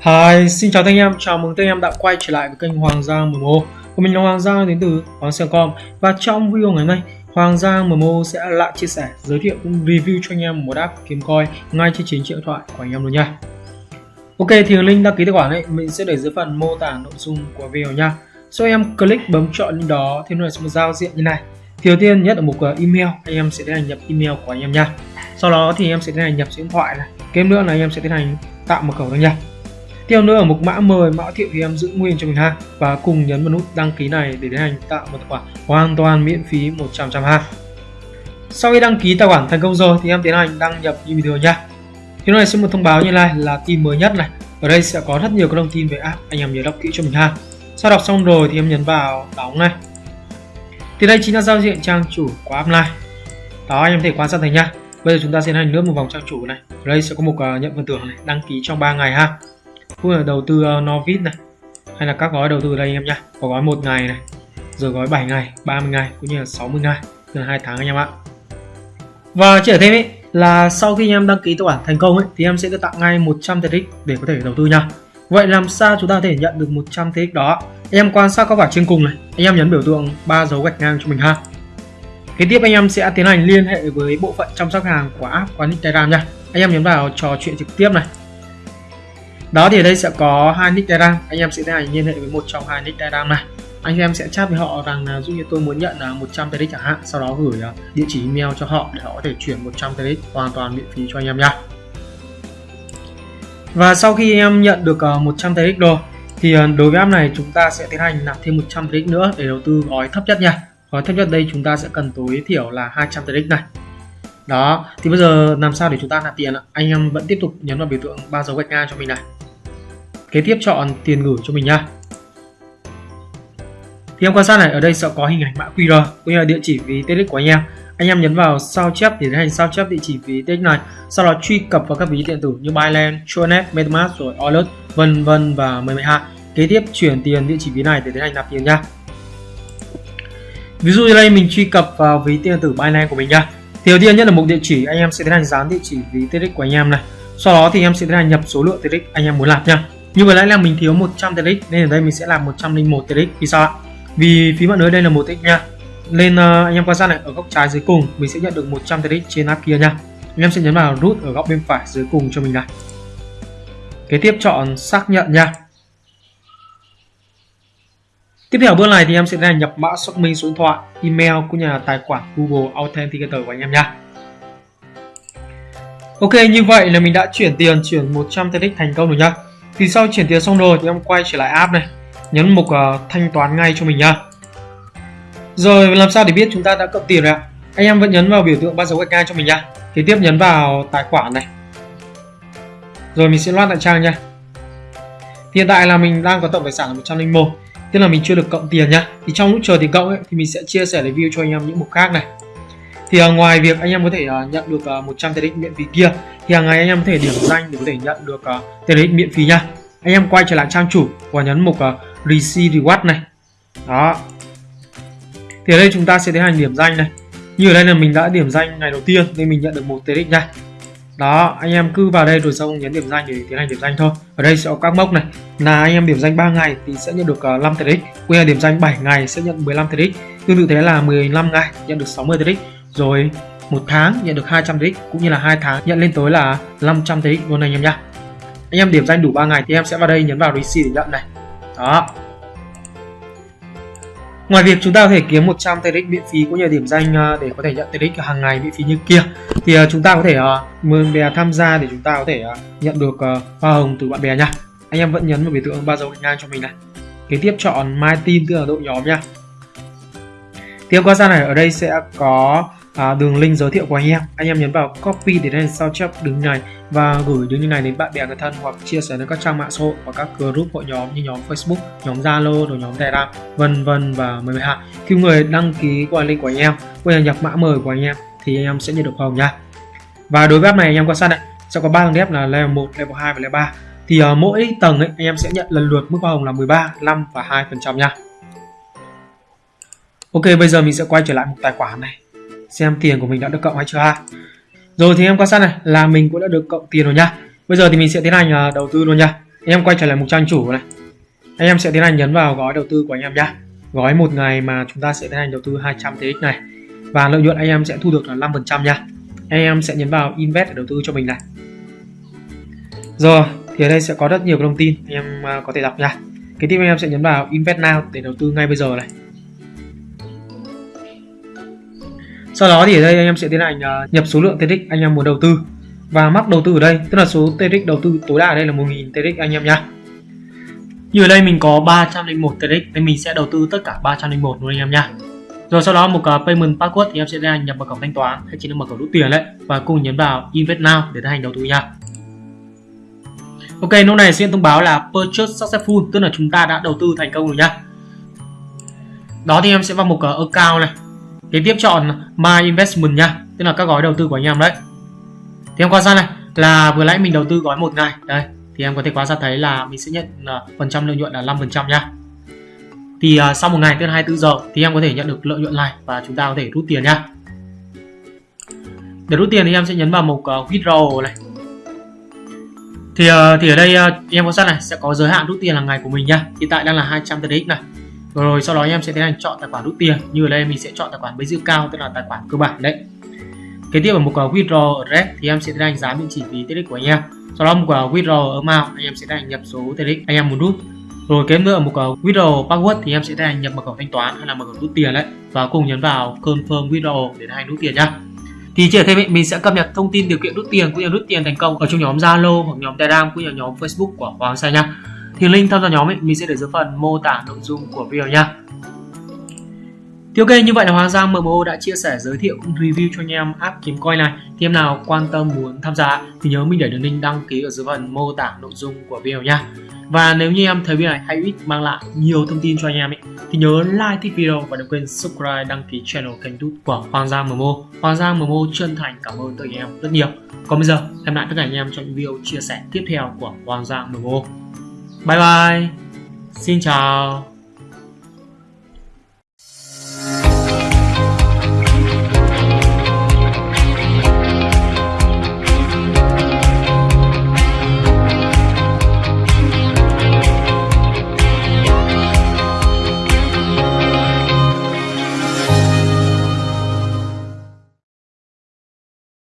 Hi, xin chào tất anh em, chào mừng tất anh em đã quay trở lại với kênh Hoàng Giang MMO Của mình là Hoàng Giang đến từ Hoàng Giang.com Và trong video ngày hôm nay, Hoàng Giang MMO sẽ lại chia sẻ, giới thiệu cũng review cho anh em một app kiếm coin ngay trên chính điện thoại của anh em luôn nha. Ok, thì link đăng ký tài khoản ấy mình sẽ để dưới phần mô tả nội dung của video nha. Sau em click bấm chọn link đó thì nó sẽ một giao diện như này. Thì đầu tiên nhất là mục ờ, email. Anh em sẽ tiến hành nhập email của anh em nha. Sau đó thì em sẽ tiến hành nhập số điện thoại này. Kế nữa là anh em sẽ tiến hành tạo mật khẩu thôi nha tiếp nữa ở mục mã mời mã thiệu thì em giữ nguyên cho mình ha. Và cùng nhấn vào nút đăng ký này để tiến hành tạo một tài khoản hoàn toàn miễn phí 100 trăm ha. Sau khi đăng ký tài khoản thành công rồi thì em tiến hành đăng nhập như bình thường nha. Thế này sẽ một thông báo như này là tin mới nhất này. Ở đây sẽ có rất nhiều các thông tin về app anh em nhớ đọc kỹ cho mình ha. Sau đọc xong rồi thì em nhấn vào đóng này. Thì đây chính là giao diện trang chủ của app này đó anh em thể quan sát thấy nha. Bây giờ chúng ta sẽ hành lướt một vòng trang chủ này. Ở đây sẽ có một uh, nhận phần thưởng này đăng ký trong 3 ngày ha cũng là đầu tư ờ, Novit này hay là các gói đầu tư đây anh em nhá có gói một ngày này rồi gói 7 ngày 30 ngày cũng như là 60 ngày gần hai tháng anh em ạ và chỉ ở thêm ấy là sau khi anh em đăng ký tài khoản thành công ấy thì em sẽ được tặng ngay 100 TX để có thể đầu tư nha Vậy làm sao chúng ta có thể nhận được 100 TX đó? em quan sát các quả trên cùng này, anh em nhấn biểu tượng ba dấu gạch ngang cho mình ha. Kế tiếp anh em sẽ tiến hành liên hệ với bộ phận chăm sóc hàng của app quán nick Telegram nha. Anh em nhấn vào trò chuyện trực tiếp này. Đó thì ở đây sẽ có hai nick Telegram, anh em sẽ tiến hành liên hệ với một trong hai nick Telegram này. Anh em sẽ chat với họ rằng là dụ như tôi muốn nhận là 100 TX chẳng hạn, sau đó gửi à, địa chỉ email cho họ để họ có thể chuyển 100 TX hoàn toàn miễn phí cho anh em nha. Và sau khi em nhận được à, 100 TX rồi thì à, đối với app này chúng ta sẽ tiến hành nạp thêm 100 TX nữa để đầu tư gói thấp nhất nha. Gói thấp nhất đây chúng ta sẽ cần tối thiểu là 200 TX này. Đó, thì bây giờ làm sao để chúng ta nạp tiền ạ? Anh em vẫn tiếp tục nhấn vào biểu tượng ba dấu gạch ngang cho mình này. Kế tiếp chọn tiền gửi cho mình nha. Thì em quan sát này, ở đây sẽ có hình ảnh mã QR. Cũng như là địa chỉ ví TX của anh em. Anh em nhấn vào sao chép để tiến hành sao chép địa chỉ ví TX này. Sau đó truy cập vào các ví điện tử như Binance, Tronet, MetaMask rồi Wallet vân vân và mười hai kế tiếp chuyển tiền địa chỉ ví này để tiến hành nạp tiền nha. Ví dụ như đây mình truy cập vào ví điện tử Binance của mình nha. Thì đầu tiên nhất là mục địa chỉ anh em sẽ tiến hành dán địa chỉ ví TX của anh em này. Sau đó thì em sẽ tiến hành nhập số lượng TX anh em muốn nạp nha như vừa nãy là mình thiếu 100 TX nên ở đây mình sẽ làm 101 TX vì sao ạ? Vì phí mạng lưới đây là một TX nha. Lên uh, anh em quan sát này ở góc trái dưới cùng mình sẽ nhận được 100 TX trên app kia nha. Anh em sẽ nhấn vào nút ở góc bên phải dưới cùng cho mình này. Kế tiếp chọn xác nhận nha. Tiếp theo bước này thì em sẽ là nhập mã xác minh số điện thoại email cũng như là tài khoản Google Authenticator của anh em nha. Ok như vậy là mình đã chuyển tiền chuyển 100 TX thành công rồi nhá thì sau chuyển tiền xong rồi thì em quay trở lại app này nhấn mục uh, thanh toán ngay cho mình nhá rồi làm sao để biết chúng ta đã cộng tiền rồi ạ? Anh em vẫn nhấn vào biểu tượng ba dấu gạch ngang cho mình nha. Kế tiếp nhấn vào tài khoản này. Rồi mình sẽ loát lại trang nha. Hiện tại là mình đang có tổng tài sản là 101 Tức là mình chưa được cộng tiền nhá Thì trong lúc chờ tiền cộng ấy, thì mình sẽ chia sẻ review cho anh em những mục khác này Thì uh, ngoài việc anh em có thể uh, nhận được uh, 100 định miễn phí kia thì hàng ngày anh em có thể điểm danh để có thể nhận được ờ, uh, TX miễn phí nha. Anh em quay trở lại trang chủ và nhấn mục ờ, uh, Receive Reward này. Đó. Thì ở đây chúng ta sẽ tiến hành điểm danh này. Như ở đây là mình đã điểm danh ngày đầu tiên nên mình nhận được một TX nha. Đó anh em cứ vào đây rồi xong nhấn điểm danh để tiến hành điểm danh thôi. Ở đây sẽ có các mốc này. Là anh em điểm danh 3 ngày thì sẽ nhận được ờ, 5 tiền TX cũng là điểm danh 7 ngày sẽ nhận 15 TX tương tự thế là 15 ngày nhận được 60 TX rồi một tháng nhận được 200 TX cũng như là hai tháng nhận lên tới là 500 TX luôn anh em nhá anh em điểm danh đủ 3 ngày thì em sẽ vào đây nhấn vào receipt để nhận này đó Ngoài việc chúng ta có thể kiếm 100 TRX miễn phí, cũng như điểm danh à, để có thể nhận TX hàng ngày miễn phí như kia, thì à, chúng ta có thể à, mời bè tham gia để chúng ta có thể nhận được hoa hồng từ bạn bè nha. Anh em vẫn nhấn vào biểu tượng ba dấu gạch ngang cho mình này. Kế tiếp chọn My Team, tức là đội nhóm nha. Tiếp qua ra này, ở đây sẽ có à, đường link giới thiệu của anh em. Anh em nhấn vào copy để lên sao chép đường này và gửi đường link này đến bạn bè người thân hoặc chia sẻ đến các trang mạng xã hội và các group hội nhóm như nhóm Facebook nhóm Zalo rồi nhóm Telegram vân vân và mười hai khi người đăng ký qua link của anh em quay nhập mã mời của anh em thì anh em sẽ nhận được hồng nha. Và đối với app này anh em quan sát này sẽ có ba tầng dép là level 1, level 2 và level 3 thì uh, mỗi tầng ấy, anh em sẽ nhận lần lượt mức hoa hồng là 13, 5 và 2 phần trăm nha. Ok bây giờ mình sẽ quay trở lại một tài khoản này xem tiền của mình đã được cộng hay chưa ha. Rồi thì em quan sát này, là mình cũng đã được cộng tiền rồi nha. Bây giờ thì mình sẽ tiến hành à, đầu tư luôn nha. Anh em quay trở lại mục trang chủ này. Anh em sẽ tiến hành nhấn vào gói đầu tư của anh em nhá gói một ngày mà chúng ta sẽ tiến hành đầu tư 200 TX này. Và lợi nhuận anh em sẽ thu được là 5% nha. Anh em sẽ nhấn vào invest để đầu tư cho mình này. Rồi, thì ở đây sẽ có rất nhiều thông tin anh em à, có thể đọc nha. Cái tiếp anh em sẽ nhấn vào invest now để đầu tư ngay bây giờ này. Sau đó thì ở đây anh em sẽ tiến hành ờ, nhập số lượng TX anh em muốn đầu tư và mắc đầu tư ở đây tức là số TX đầu tư tối đa ở đây là 1000 TX anh em nhá như ở đây mình có 301 TX nên mình sẽ đầu tư tất cả 301 luôn anh em nhá rồi sau đó một cái payment password thì em sẽ tiến hành nhập mật khẩu thanh toán hay chỉ là mật khẩu rút tiền đấy và cùng nhấn vào invest now để tiến hành đầu tư nha Ok, lúc này sẽ thông báo là purchase successful, tức là chúng ta đã đầu tư thành công rồi nhá. Đó thì em sẽ vào mục account này. Kế tiếp chọn My Investment nha, tức là các gói đầu tư của anh em đấy. Thì em quan sát này là vừa nãy mình đầu tư gói một ngày, đây thì em có thể quan sát thấy là mình sẽ nhận uh, phần trăm lợi nhuận là 5% nha. Thì uh, sau một ngày tức là 24 giờ thì em có thể nhận được lợi nhuận này và chúng ta có thể rút tiền nha. Để rút tiền thì em sẽ nhấn vào mục uh, withdraw này thì uh, thì ở đây uh, em quan sát này sẽ có giới hạn rút tiền là ngày của mình nha hiện tại đang là 200 TX này rồi sau đó em sẽ tiến hành chọn tài khoản rút tiền. Như ở đây mình sẽ chọn tài khoản basic cao, tức là tài khoản cơ bản đấy. Kế tiếp ở mục withdraw address thì em sẽ tiến hành dán địa chỉ phí TX của anh em. Sau đó mục withdraw amount anh em sẽ tiến hành nhập số TX anh em muốn rút. Rồi, kế nữa ở mục withdraw password thì em sẽ tiến hành nhập mật khẩu thanh toán hay là mật khẩu rút tiền đấy. Và cùng nhấn vào confirm withdraw để tiến hành rút tiền nhá. Thì chỉ thêm mình sẽ cập nhật thông tin điều kiện rút tiền, cũng như rút tiền thành công ở trong nhóm Zalo hoặc nhóm Telegram, cũng như nhóm Facebook của Hoàng Sai nha. Thì link tham gia nhóm ấy, mình sẽ để dưới phần mô tả nội dung của video nha. Thì ok, như vậy là Hoàng Giang MMO đã chia sẻ giới thiệu cũng review cho anh em app kiếm coin này. Thì em nào quan tâm muốn tham gia thì nhớ mình để đường link đăng ký ở dưới phần mô tả nội dung của video nha. Và nếu như em thấy video này hay ích mang lại nhiều thông tin cho anh em ấy, thì nhớ like thích video và đừng quên subscribe đăng ký channel kênh youtube của Hoàng Giang MMO. Hoàng Giang MMO chân thành cảm ơn tất cả anh em rất nhiều. Còn bây giờ, em lại tất cả anh em trong những video chia sẻ tiếp theo của Hoàng Giang MMO. Bye bye. Xin chào.